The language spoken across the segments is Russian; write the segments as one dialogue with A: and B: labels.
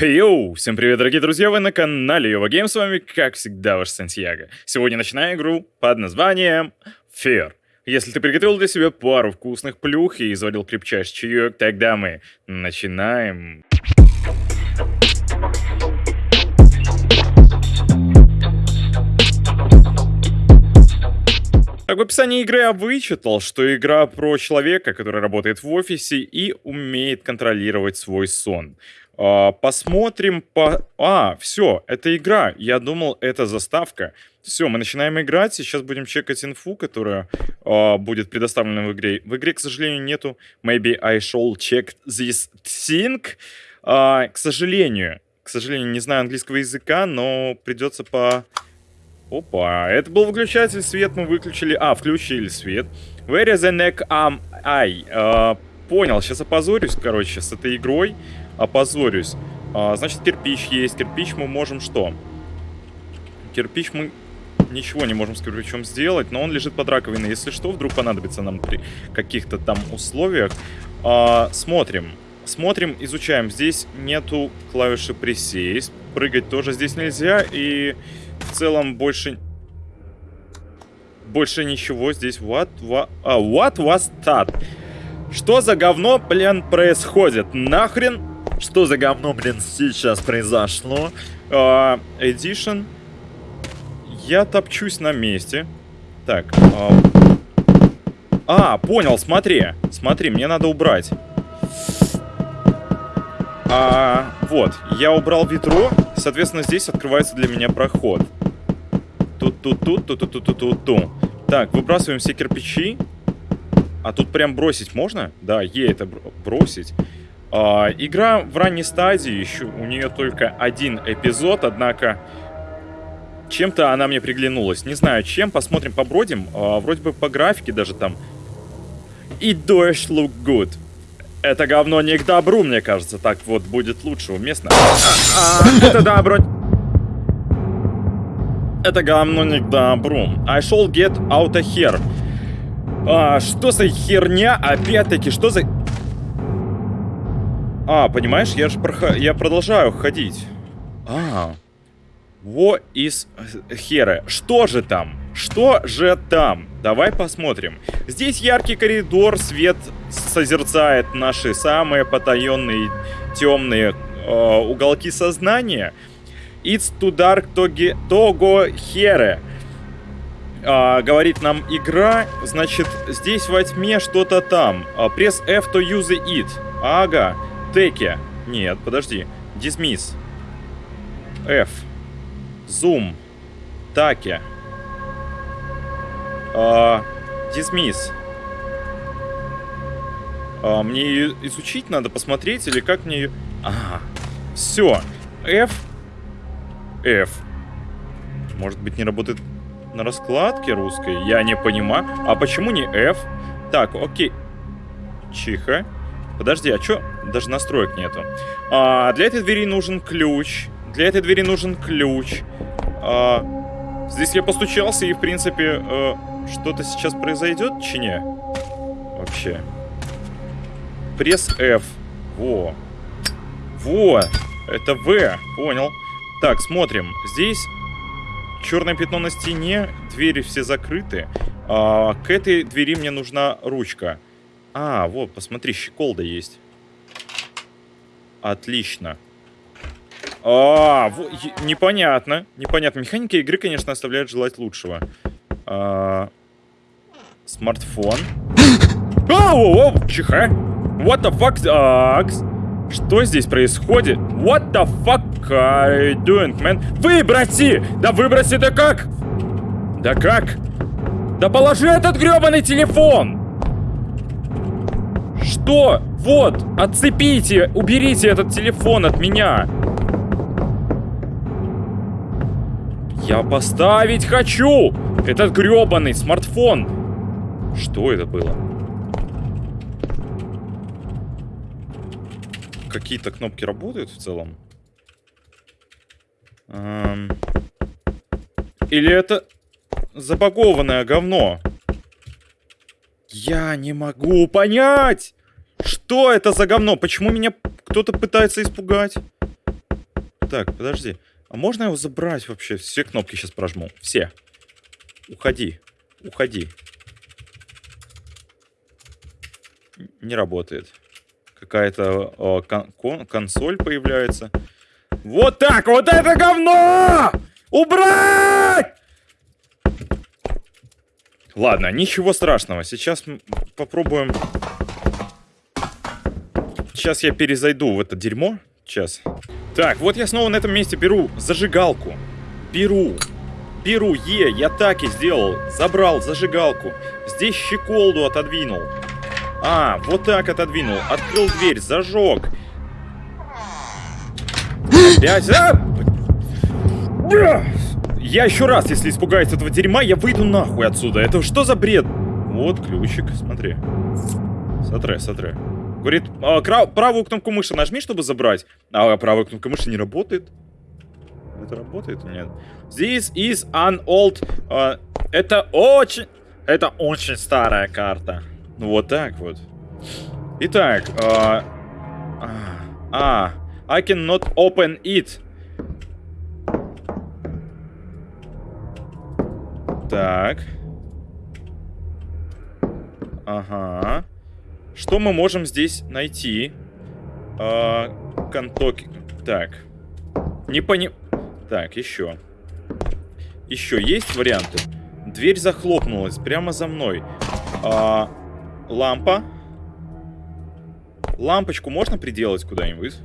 A: Йоу, всем привет, дорогие друзья, вы на канале Йова Гейм, с вами, как всегда, ваш Сантьяго. Сегодня начинаю игру под названием Fear. Если ты приготовил для себя пару вкусных плюх и заварил крепчайший чаек, тогда мы начинаем. Так, в описании игры я вычитал, что игра про человека, который работает в офисе и умеет контролировать свой сон. А, посмотрим по... А, все, это игра. Я думал, это заставка. Все, мы начинаем играть. Сейчас будем чекать инфу, которая а, будет предоставлена в игре. В игре, к сожалению, нету Maybe I shall check this thing. А, к сожалению, к сожалению, не знаю английского языка, но придется по Опа, это был выключатель, свет мы выключили. А, включили свет. Where is the neck arm eye? А, понял, сейчас опозорюсь, короче, с этой игрой. Опозорюсь. А, значит, кирпич есть. Кирпич мы можем что? Кирпич мы ничего не можем с кирпичом сделать, но он лежит под раковиной. Если что, вдруг понадобится нам при каких-то там условиях. А, смотрим. Смотрим, изучаем. Здесь нету клавиши присесть. Прыгать тоже здесь нельзя. И в целом больше... Больше ничего здесь. What, what, а, what was that? Что за говно, блин, происходит? Нахрен? Что за говно, блин, сейчас произошло? Uh, edition. Я топчусь на месте. Так. Uh... А, понял, смотри. Смотри, мне надо убрать. А, вот, я убрал ведро, соответственно, здесь открывается для меня проход. Тут-тут-тут, тут-тут-тут-тут-тут. Так, выбрасываем все кирпичи. А тут прям бросить можно? Да, ей это бросить. А, игра в ранней стадии, еще у нее только один эпизод, однако чем-то она мне приглянулась. Не знаю чем, посмотрим, побродим. А, вроде бы по графике даже там. It does look good. Это говно не к добру, мне кажется. Так вот, будет лучше уместно. А, а, это добро... Это говно не к добру. I shall get out of here. А, что за херня? Опять-таки, что за... А, понимаешь, я же проход... я продолжаю ходить. А, what is here? Что же там? Что же там? Давай посмотрим. Здесь яркий коридор, свет созерцает наши самые потаенные темные э, уголки сознания. It's too dark to, to go here. Э, говорит нам игра, значит, здесь во тьме что-то там. Пресс F to use it. Ага. Теке. Нет, подожди. Dismiss. F. Zoom. Таке. А, dismiss. А, мне ее изучить надо, посмотреть, или как мне ее... Ага. Все. F. F. Может быть, не работает на раскладке русской? Я не понимаю. А почему не F? Так, окей. Чиха. Подожди, а что? Даже настроек нету. А, для этой двери нужен ключ. Для этой двери нужен ключ. А, здесь я постучался, и, в принципе, э, что-то сейчас произойдет, чине? Вообще. Пресс F. Во. Во. Это В. Понял. Так, смотрим. Здесь черное пятно на стене. Двери все закрыты. А, к этой двери мне нужна ручка. А, вот, посмотри, щеколда есть. Отлично. А, во, непонятно. Непонятно. Механика игры, конечно, оставляет желать лучшего. А, Смартфон. Оу, оу, чиха. What the fuck? Uh, что здесь происходит? What the fuck are you doing, man? Выброси! Да выброси, да как? Да как? Да положи этот гребаный телефон! Что? Вот, отцепите, уберите этот телефон от меня. Я поставить хочу этот гребаный смартфон. Что это было? Какие-то кнопки работают в целом? Эм... Или это забагованное говно? Я не могу понять! Что это за говно? Почему меня кто-то пытается испугать? Так, подожди. А можно его забрать вообще? Все кнопки сейчас прожму. Все. Уходи. Уходи. Не работает. Какая-то э, кон кон консоль появляется. Вот так! Вот это говно! Убрать! Ладно, ничего страшного. Сейчас попробуем... Сейчас я перезайду в это дерьмо. Сейчас. Так, вот я снова на этом месте беру зажигалку. Беру. Беру, е, я так и сделал. Забрал зажигалку. Здесь щеколду отодвинул. А, вот так отодвинул. Открыл дверь, зажег. Опять... А! Я еще раз, если испугаюсь этого дерьма, я выйду нахуй отсюда. Это что за бред? Вот ключик, смотри. Сотре, сотре. Говорит, а, правую кнопку мыши нажми, чтобы забрать. А правая кнопка мыши не работает. Это работает? Нет. This is an old... Uh, это очень... Это очень старая карта. Ну вот так вот. Итак. Uh, а, I cannot open it. Так. Ага. Что мы можем здесь найти? А, контоки. Так. Не пони... Так, еще. Еще есть варианты? Дверь захлопнулась прямо за мной. А, лампа. Лампочку можно приделать куда-нибудь?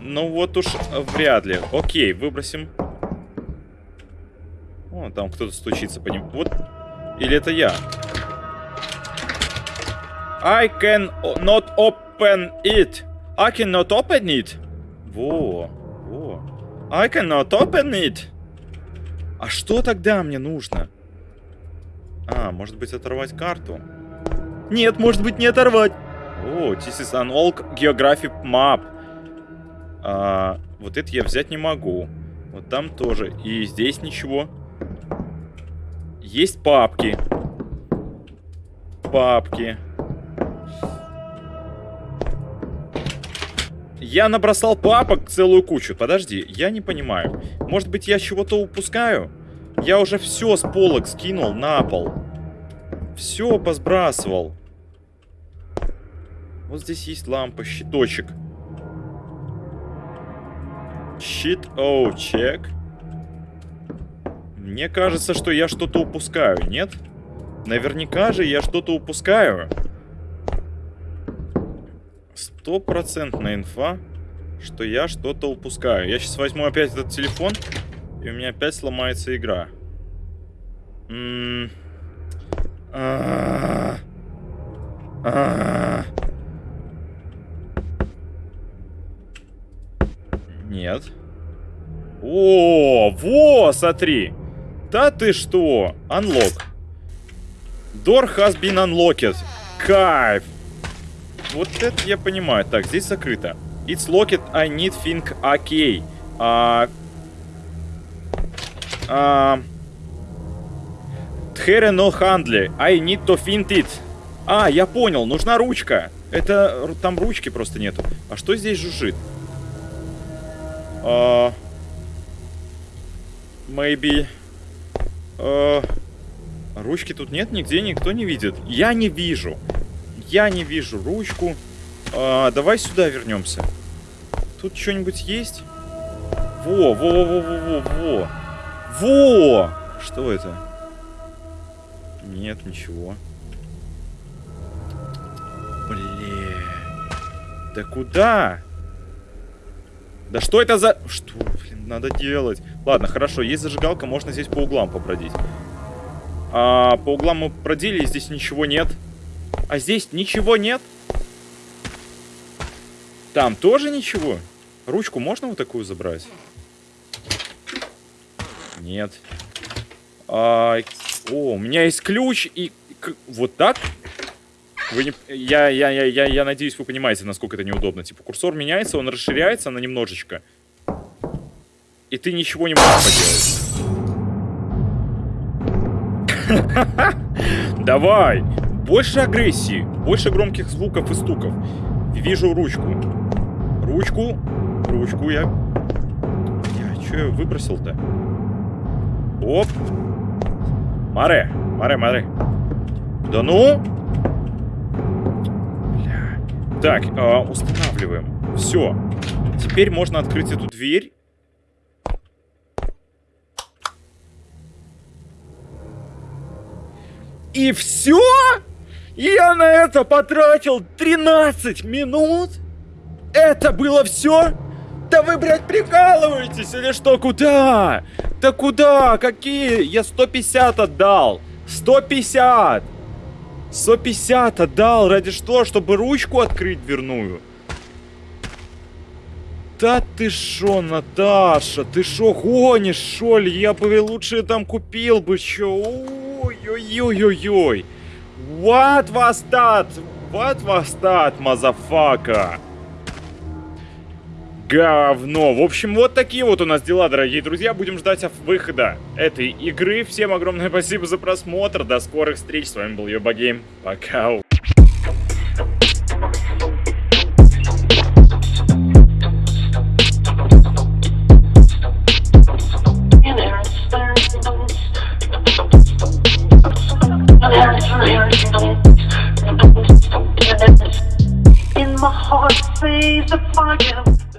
A: Ну вот уж вряд ли. Окей, выбросим о, там кто-то стучится по ним. Вот. Или это я? I can not open it. I cannot open it. Во, во. I cannot open it. А что тогда мне нужно? А, может быть оторвать карту? Нет, может быть не оторвать. О, this is an old geographic map. А, вот это я взять не могу. Вот там тоже. И здесь ничего. Есть папки. Папки. Я набросал папок целую кучу. Подожди, я не понимаю. Может быть, я чего-то упускаю? Я уже все с полок скинул на пол. Все посбрасывал. Вот здесь есть лампа, щиточек. Щит, оу, чек. Мне кажется, что я что-то упускаю, нет? Наверняка же я что-то упускаю. Стопроцентная инфа, что я что-то упускаю. Я сейчас возьму опять этот телефон, и у меня опять сломается игра. М -м Нет. О, во, смотри. Да ты что? Unlock. Door has been unlocked. Кайф. Вот это я понимаю. Так, здесь закрыто. It's locked, I need think okay. А... А... Тхере no handle. I need to find it. А, я понял, нужна ручка. Это... Там ручки просто нету. А что здесь жужжит? А... Maybe... Э, ручки тут нет, нигде никто не видит. Я не вижу. Я не вижу ручку. Э, давай сюда вернемся. Тут что-нибудь есть? Во, во, во, во, во, во. Во! Что это? Нет, ничего. Блин. Да куда? Да что это за... Что, блин, надо делать? Ладно, хорошо, есть зажигалка, можно здесь по углам побродить. А, по углам мы бродили, здесь ничего нет. А здесь ничего нет? Там тоже ничего? Ручку можно вот такую забрать? Нет. А, о, у меня есть ключ и... Вот так? Вы не... я, я, я, я, я надеюсь, вы понимаете, насколько это неудобно. Типа, курсор меняется, он расширяется на немножечко. И ты ничего не можешь поделать. Давай! Больше агрессии, больше громких звуков и стуков. Вижу ручку. Ручку. ручку я... Я что я выбросил-то? Оп. Маре, Маре, Маре. Да ну? Бля. Так, э, устанавливаем. Все. Теперь можно открыть эту дверь. И все? Я на это потратил 13 минут? Это было все? Да вы, блядь, прикалываетесь или что? Куда? Да куда? Какие? Я 150 отдал. 150. 150 отдал. Ради что? Чтобы ручку открыть дверную. Да ты шо, Наташа? Ты шо гонишь, шо ли? Я бы лучше там купил бы чё. Ой-ой-ой-ой-ой. What was that? What was that, motherfucker? Говно. В общем, вот такие вот у нас дела, дорогие друзья. Будем ждать выхода этой игры. Всем огромное спасибо за просмотр. До скорых встреч. С вами был Йоба Гейм. Пока.